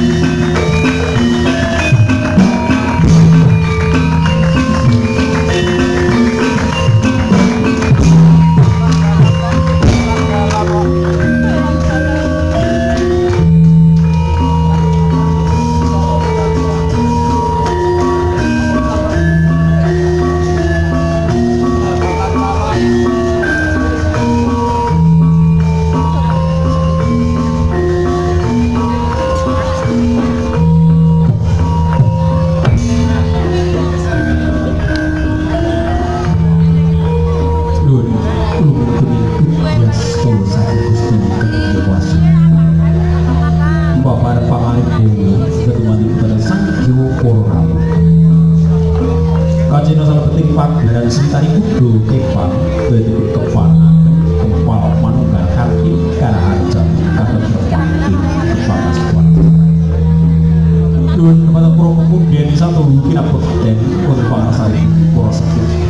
Música keempat dan sekitar kudu kepang dari kepang kepal manunggal kaki karena harjam kata kepang kepang semua. dun pada kurung kemudian di satu kira berhenti untuk pangasari poros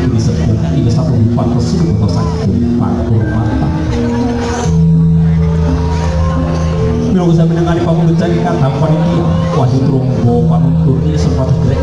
ini sepuluh ini satu empat resmi untuk sakit pak mata Bila usah mendengar pamu mencari kata panitia wajib terumbu pamu turki sempat direk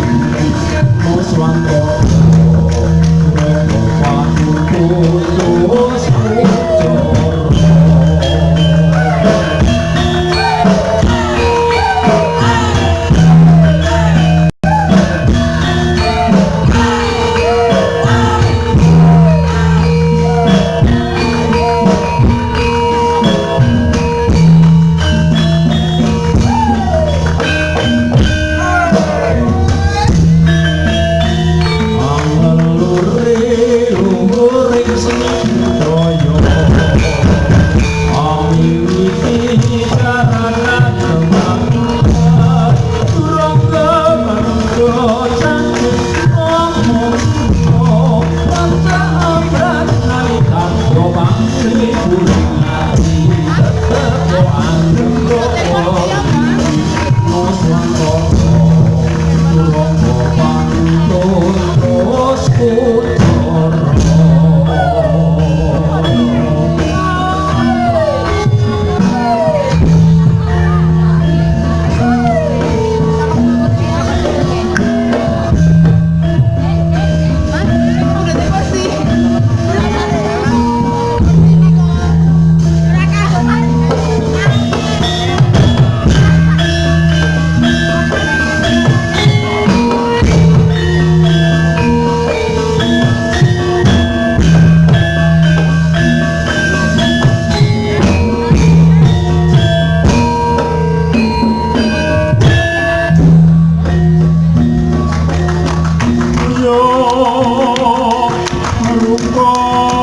rupa.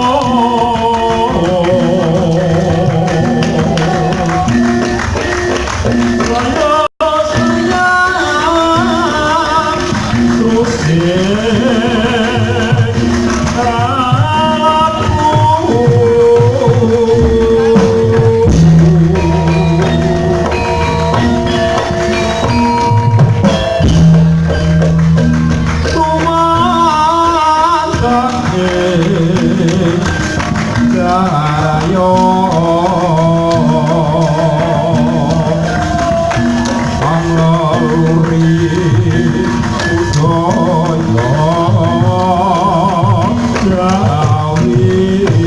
Salve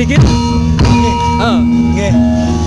되게? 예. 어. 예.